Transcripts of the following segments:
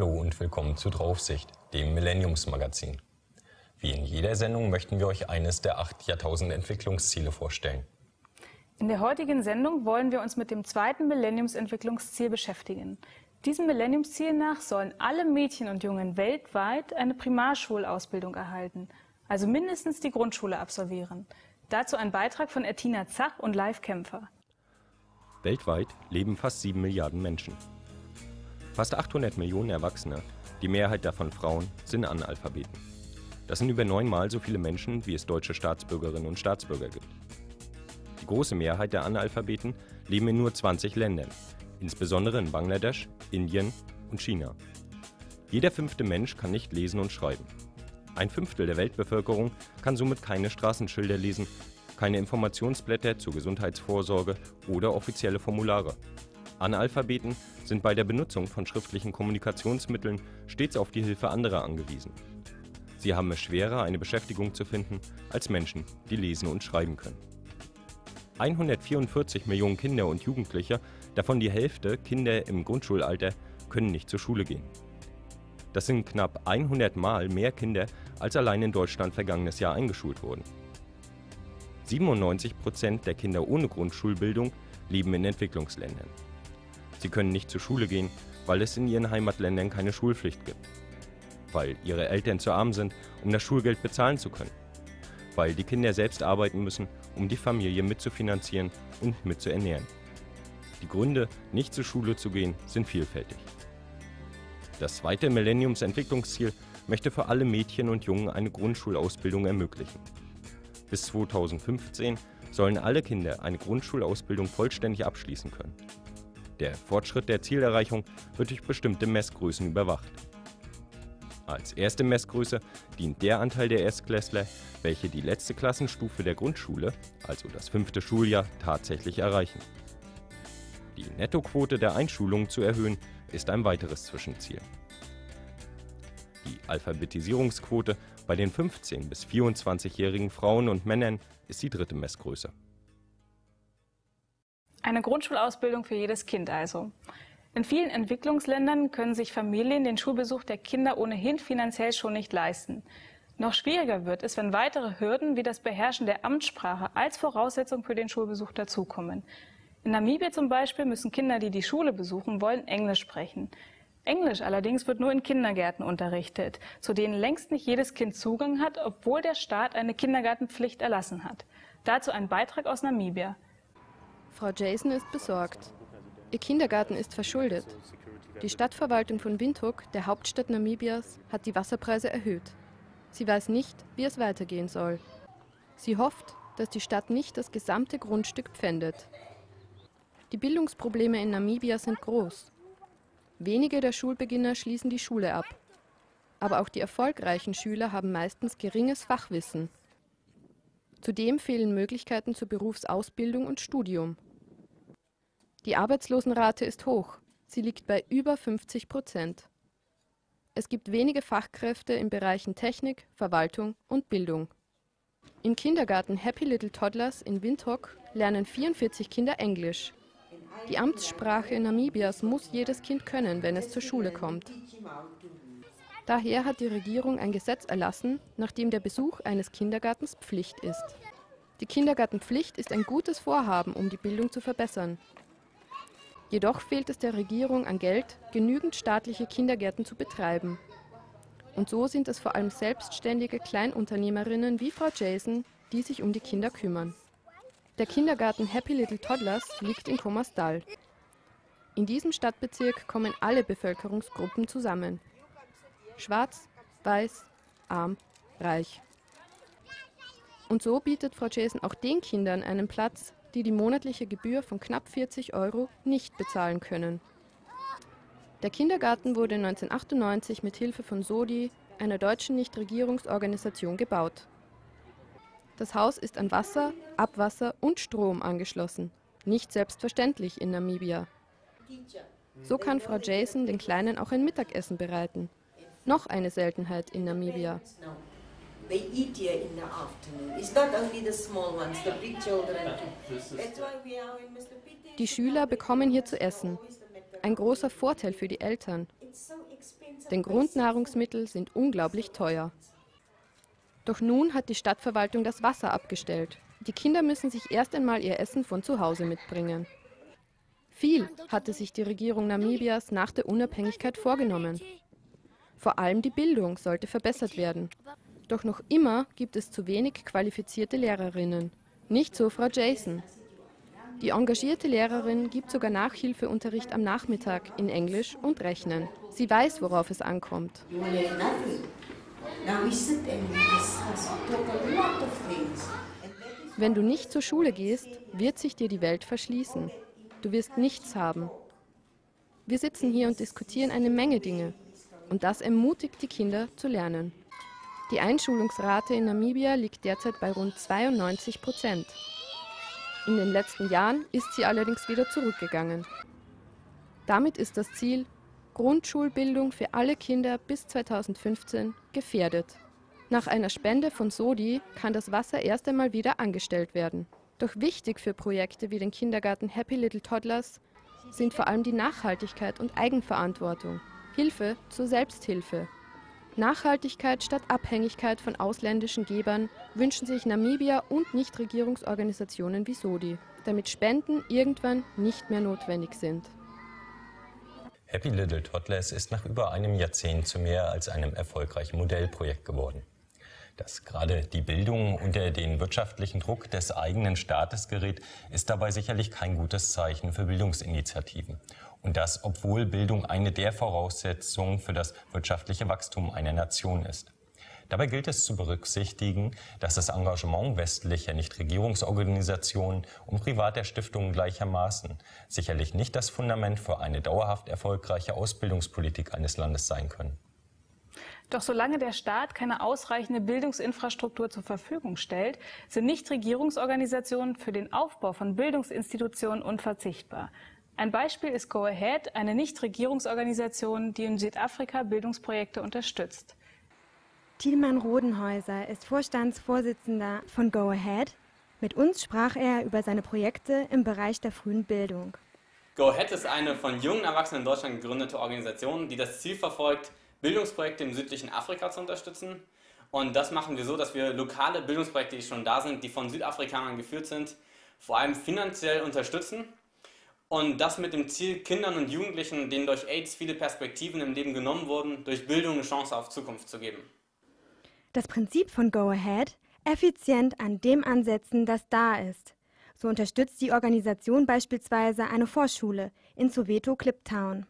Hallo und willkommen zu Draufsicht, dem Millenniumsmagazin. Wie in jeder Sendung möchten wir euch eines der acht Jahrtausend-Entwicklungsziele vorstellen. In der heutigen Sendung wollen wir uns mit dem zweiten Millenniumsentwicklungsziel beschäftigen. Diesem Millenniumsziel nach sollen alle Mädchen und Jungen weltweit eine Primarschulausbildung erhalten, also mindestens die Grundschule absolvieren. Dazu ein Beitrag von Ertina Zach und Live Kämpfer. Weltweit leben fast 7 Milliarden Menschen. Fast 800 Millionen Erwachsene, die Mehrheit davon Frauen, sind Analphabeten. Das sind über neunmal so viele Menschen, wie es deutsche Staatsbürgerinnen und Staatsbürger gibt. Die große Mehrheit der Analphabeten leben in nur 20 Ländern, insbesondere in Bangladesch, Indien und China. Jeder fünfte Mensch kann nicht lesen und schreiben. Ein Fünftel der Weltbevölkerung kann somit keine Straßenschilder lesen, keine Informationsblätter zur Gesundheitsvorsorge oder offizielle Formulare. Analphabeten sind bei der Benutzung von schriftlichen Kommunikationsmitteln stets auf die Hilfe anderer angewiesen. Sie haben es schwerer, eine Beschäftigung zu finden, als Menschen, die lesen und schreiben können. 144 Millionen Kinder und Jugendliche, davon die Hälfte Kinder im Grundschulalter, können nicht zur Schule gehen. Das sind knapp 100 Mal mehr Kinder, als allein in Deutschland vergangenes Jahr eingeschult wurden. 97 Prozent der Kinder ohne Grundschulbildung leben in Entwicklungsländern. Sie können nicht zur Schule gehen, weil es in ihren Heimatländern keine Schulpflicht gibt. Weil ihre Eltern zu arm sind, um das Schulgeld bezahlen zu können. Weil die Kinder selbst arbeiten müssen, um die Familie mitzufinanzieren und mitzuernähren. Die Gründe, nicht zur Schule zu gehen, sind vielfältig. Das zweite Millenniumsentwicklungsziel möchte für alle Mädchen und Jungen eine Grundschulausbildung ermöglichen. Bis 2015 sollen alle Kinder eine Grundschulausbildung vollständig abschließen können. Der Fortschritt der Zielerreichung wird durch bestimmte Messgrößen überwacht. Als erste Messgröße dient der Anteil der Erstklässler, welche die letzte Klassenstufe der Grundschule, also das fünfte Schuljahr, tatsächlich erreichen. Die Nettoquote der Einschulungen zu erhöhen, ist ein weiteres Zwischenziel. Die Alphabetisierungsquote bei den 15- bis 24-jährigen Frauen und Männern ist die dritte Messgröße. Eine Grundschulausbildung für jedes Kind also. In vielen Entwicklungsländern können sich Familien den Schulbesuch der Kinder ohnehin finanziell schon nicht leisten. Noch schwieriger wird es, wenn weitere Hürden wie das Beherrschen der Amtssprache als Voraussetzung für den Schulbesuch dazukommen. In Namibia zum Beispiel müssen Kinder, die die Schule besuchen wollen, Englisch sprechen. Englisch allerdings wird nur in Kindergärten unterrichtet, zu denen längst nicht jedes Kind Zugang hat, obwohl der Staat eine Kindergartenpflicht erlassen hat. Dazu ein Beitrag aus Namibia. Frau Jason ist besorgt. Ihr Kindergarten ist verschuldet. Die Stadtverwaltung von Windhoek, der Hauptstadt Namibias, hat die Wasserpreise erhöht. Sie weiß nicht, wie es weitergehen soll. Sie hofft, dass die Stadt nicht das gesamte Grundstück pfändet. Die Bildungsprobleme in Namibia sind groß. Wenige der Schulbeginner schließen die Schule ab. Aber auch die erfolgreichen Schüler haben meistens geringes Fachwissen. Zudem fehlen Möglichkeiten zur Berufsausbildung und Studium. Die Arbeitslosenrate ist hoch. Sie liegt bei über 50 Prozent. Es gibt wenige Fachkräfte in Bereichen Technik, Verwaltung und Bildung. Im Kindergarten Happy Little Toddlers in Windhoek lernen 44 Kinder Englisch. Die Amtssprache Namibias muss jedes Kind können, wenn es zur Schule kommt. Daher hat die Regierung ein Gesetz erlassen, nach dem der Besuch eines Kindergartens Pflicht ist. Die Kindergartenpflicht ist ein gutes Vorhaben, um die Bildung zu verbessern. Jedoch fehlt es der Regierung an Geld, genügend staatliche Kindergärten zu betreiben. Und so sind es vor allem selbstständige Kleinunternehmerinnen wie Frau Jason, die sich um die Kinder kümmern. Der Kindergarten Happy Little Toddlers liegt in Kommersdal. In diesem Stadtbezirk kommen alle Bevölkerungsgruppen zusammen. Schwarz, weiß, arm, reich. Und so bietet Frau Jason auch den Kindern einen Platz, die die monatliche Gebühr von knapp 40 Euro nicht bezahlen können. Der Kindergarten wurde 1998 mit Hilfe von SODI, einer deutschen Nichtregierungsorganisation, gebaut. Das Haus ist an Wasser, Abwasser und Strom angeschlossen. Nicht selbstverständlich in Namibia. So kann Frau Jason den Kleinen auch ein Mittagessen bereiten. Noch eine Seltenheit in Namibia. Die Schüler bekommen hier zu essen. Ein großer Vorteil für die Eltern. denn Grundnahrungsmittel sind unglaublich teuer. Doch nun hat die Stadtverwaltung das Wasser abgestellt. Die Kinder müssen sich erst einmal ihr Essen von zu Hause mitbringen. Viel hatte sich die Regierung Namibias nach der Unabhängigkeit vorgenommen. Vor allem die Bildung sollte verbessert werden. Doch noch immer gibt es zu wenig qualifizierte Lehrerinnen. Nicht so Frau Jason. Die engagierte Lehrerin gibt sogar Nachhilfeunterricht am Nachmittag in Englisch und Rechnen. Sie weiß, worauf es ankommt. Wenn du nicht zur Schule gehst, wird sich dir die Welt verschließen. Du wirst nichts haben. Wir sitzen hier und diskutieren eine Menge Dinge. Und das ermutigt die Kinder zu lernen. Die Einschulungsrate in Namibia liegt derzeit bei rund 92 Prozent. In den letzten Jahren ist sie allerdings wieder zurückgegangen. Damit ist das Ziel Grundschulbildung für alle Kinder bis 2015 gefährdet. Nach einer Spende von Sodi kann das Wasser erst einmal wieder angestellt werden. Doch wichtig für Projekte wie den Kindergarten Happy Little Toddlers sind vor allem die Nachhaltigkeit und Eigenverantwortung, Hilfe zur Selbsthilfe. Nachhaltigkeit statt Abhängigkeit von ausländischen Gebern wünschen sich Namibia und Nichtregierungsorganisationen wie Sodi, damit Spenden irgendwann nicht mehr notwendig sind. Happy Little Toddlers ist nach über einem Jahrzehnt zu mehr als einem erfolgreichen Modellprojekt geworden. Dass gerade die Bildung unter den wirtschaftlichen Druck des eigenen Staates gerät, ist dabei sicherlich kein gutes Zeichen für Bildungsinitiativen. Und das, obwohl Bildung eine der Voraussetzungen für das wirtschaftliche Wachstum einer Nation ist. Dabei gilt es zu berücksichtigen, dass das Engagement westlicher Nichtregierungsorganisationen und privater Stiftungen gleichermaßen sicherlich nicht das Fundament für eine dauerhaft erfolgreiche Ausbildungspolitik eines Landes sein können. Doch solange der Staat keine ausreichende Bildungsinfrastruktur zur Verfügung stellt, sind Nichtregierungsorganisationen für den Aufbau von Bildungsinstitutionen unverzichtbar. Ein Beispiel ist Go Ahead, eine Nichtregierungsorganisation, die in Südafrika Bildungsprojekte unterstützt. Thielmann Rodenhäuser ist Vorstandsvorsitzender von Go Ahead. Mit uns sprach er über seine Projekte im Bereich der frühen Bildung. Go Ahead ist eine von jungen Erwachsenen in Deutschland gegründete Organisation, die das Ziel verfolgt, Bildungsprojekte im südlichen Afrika zu unterstützen. Und das machen wir so, dass wir lokale Bildungsprojekte, die schon da sind, die von Südafrikanern geführt sind, vor allem finanziell unterstützen. Und das mit dem Ziel, Kindern und Jugendlichen, denen durch AIDS viele Perspektiven im Leben genommen wurden, durch Bildung eine Chance auf Zukunft zu geben. Das Prinzip von Go Ahead, effizient an dem ansetzen, das da ist. So unterstützt die Organisation beispielsweise eine Vorschule in Soweto Cliptown.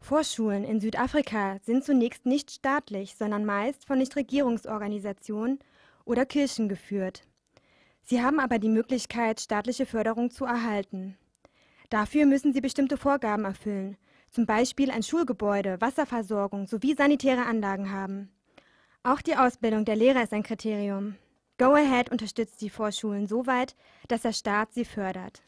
Vorschulen in Südafrika sind zunächst nicht staatlich, sondern meist von Nichtregierungsorganisationen oder Kirchen geführt. Sie haben aber die Möglichkeit, staatliche Förderung zu erhalten. Dafür müssen sie bestimmte Vorgaben erfüllen, zum Beispiel ein Schulgebäude, Wasserversorgung sowie sanitäre Anlagen haben. Auch die Ausbildung der Lehrer ist ein Kriterium. Go Ahead unterstützt die Vorschulen so weit, dass der Staat sie fördert.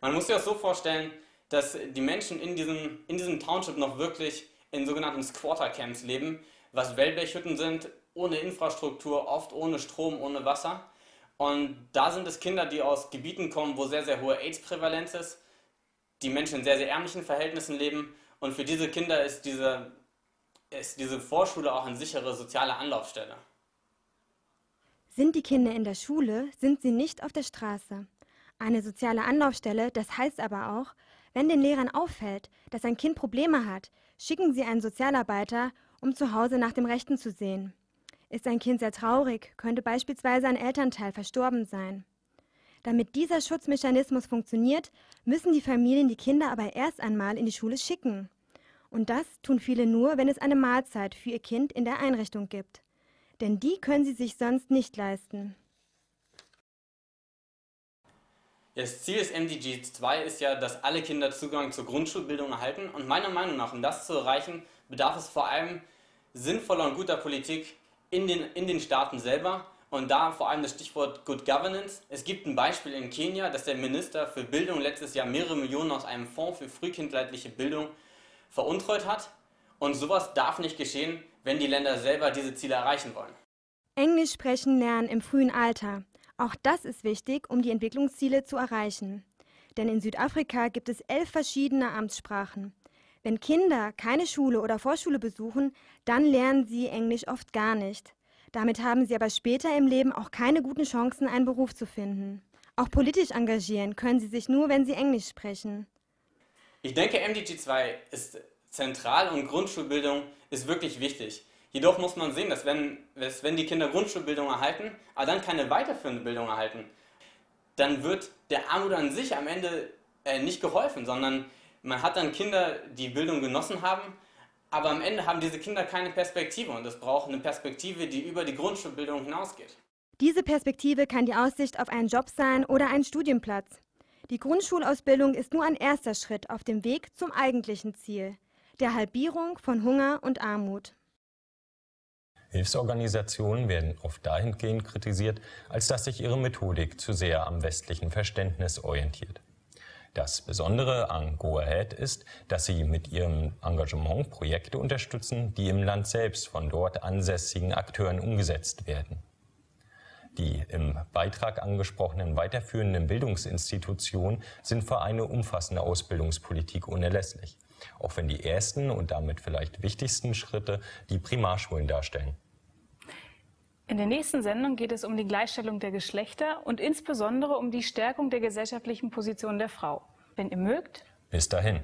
Man muss sich das so vorstellen, dass die Menschen in diesem, in diesem Township noch wirklich in sogenannten Squatter-Camps leben, was Wellblechhütten sind, ohne Infrastruktur, oft ohne Strom, ohne Wasser. Und da sind es Kinder, die aus Gebieten kommen, wo sehr, sehr hohe AIDS-Prävalenz ist die Menschen in sehr, sehr ärmlichen Verhältnissen leben. Und für diese Kinder ist diese, ist diese Vorschule auch eine sichere soziale Anlaufstelle. Sind die Kinder in der Schule, sind sie nicht auf der Straße. Eine soziale Anlaufstelle, das heißt aber auch, wenn den Lehrern auffällt, dass ein Kind Probleme hat, schicken sie einen Sozialarbeiter, um zu Hause nach dem Rechten zu sehen. Ist ein Kind sehr traurig, könnte beispielsweise ein Elternteil verstorben sein. Damit dieser Schutzmechanismus funktioniert, müssen die Familien die Kinder aber erst einmal in die Schule schicken. Und das tun viele nur, wenn es eine Mahlzeit für ihr Kind in der Einrichtung gibt. Denn die können sie sich sonst nicht leisten. Das Ziel des MDG 2 ist ja, dass alle Kinder Zugang zur Grundschulbildung erhalten. Und meiner Meinung nach, um das zu erreichen, bedarf es vor allem sinnvoller und guter Politik in den, in den Staaten selber und da vor allem das Stichwort Good Governance. Es gibt ein Beispiel in Kenia, dass der Minister für Bildung letztes Jahr mehrere Millionen aus einem Fonds für frühkindleitliche Bildung veruntreut hat. Und sowas darf nicht geschehen, wenn die Länder selber diese Ziele erreichen wollen. Englisch sprechen lernen im frühen Alter. Auch das ist wichtig, um die Entwicklungsziele zu erreichen. Denn in Südafrika gibt es elf verschiedene Amtssprachen. Wenn Kinder keine Schule oder Vorschule besuchen, dann lernen sie Englisch oft gar nicht. Damit haben sie aber später im Leben auch keine guten Chancen, einen Beruf zu finden. Auch politisch engagieren können sie sich nur, wenn sie Englisch sprechen. Ich denke, MDG 2 ist zentral und Grundschulbildung ist wirklich wichtig. Jedoch muss man sehen, dass wenn, dass wenn die Kinder Grundschulbildung erhalten, aber dann keine weiterführende Bildung erhalten, dann wird der Armut an sich am Ende äh, nicht geholfen, sondern man hat dann Kinder, die Bildung genossen haben, aber am Ende haben diese Kinder keine Perspektive und es braucht eine Perspektive, die über die Grundschulbildung hinausgeht. Diese Perspektive kann die Aussicht auf einen Job sein oder einen Studienplatz. Die Grundschulausbildung ist nur ein erster Schritt auf dem Weg zum eigentlichen Ziel, der Halbierung von Hunger und Armut. Hilfsorganisationen werden oft dahingehend kritisiert, als dass sich ihre Methodik zu sehr am westlichen Verständnis orientiert. Das Besondere an Go Ahead ist, dass sie mit ihrem Engagement Projekte unterstützen, die im Land selbst von dort ansässigen Akteuren umgesetzt werden. Die im Beitrag angesprochenen weiterführenden Bildungsinstitutionen sind für eine umfassende Ausbildungspolitik unerlässlich, auch wenn die ersten und damit vielleicht wichtigsten Schritte die Primarschulen darstellen. In der nächsten Sendung geht es um die Gleichstellung der Geschlechter und insbesondere um die Stärkung der gesellschaftlichen Position der Frau. Wenn ihr mögt, bis dahin.